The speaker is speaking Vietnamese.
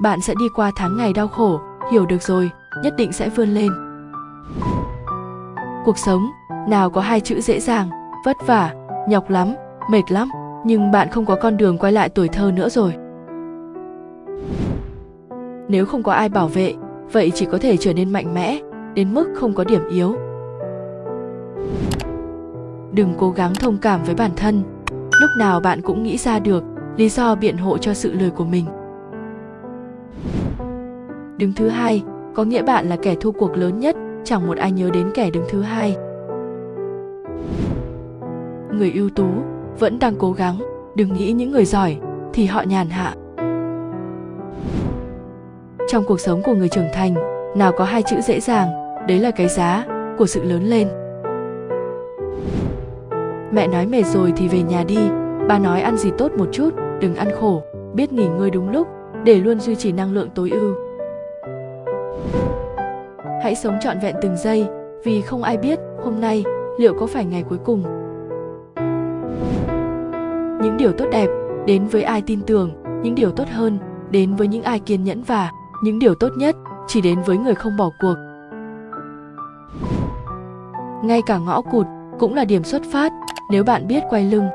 bạn sẽ đi qua tháng ngày đau khổ, hiểu được rồi, nhất định sẽ vươn lên. Cuộc sống, nào có hai chữ dễ dàng, vất vả, nhọc lắm, mệt lắm, nhưng bạn không có con đường quay lại tuổi thơ nữa rồi. Nếu không có ai bảo vệ, vậy chỉ có thể trở nên mạnh mẽ, đến mức không có điểm yếu. Đừng cố gắng thông cảm với bản thân, lúc nào bạn cũng nghĩ ra được lý do biện hộ cho sự lười của mình đứng thứ hai, có nghĩa bạn là kẻ thua cuộc lớn nhất, chẳng một ai nhớ đến kẻ đứng thứ hai. Người ưu tú vẫn đang cố gắng, đừng nghĩ những người giỏi thì họ nhàn hạ. Trong cuộc sống của người trưởng thành, nào có hai chữ dễ dàng, đấy là cái giá của sự lớn lên. Mẹ nói mệt rồi thì về nhà đi, ba nói ăn gì tốt một chút, đừng ăn khổ, biết nghỉ ngơi đúng lúc, để luôn duy trì năng lượng tối ưu hãy sống trọn vẹn từng giây, vì không ai biết hôm nay liệu có phải ngày cuối cùng. Những điều tốt đẹp đến với ai tin tưởng, những điều tốt hơn đến với những ai kiên nhẫn và những điều tốt nhất chỉ đến với người không bỏ cuộc. Ngay cả ngõ cụt cũng là điểm xuất phát, nếu bạn biết quay lưng.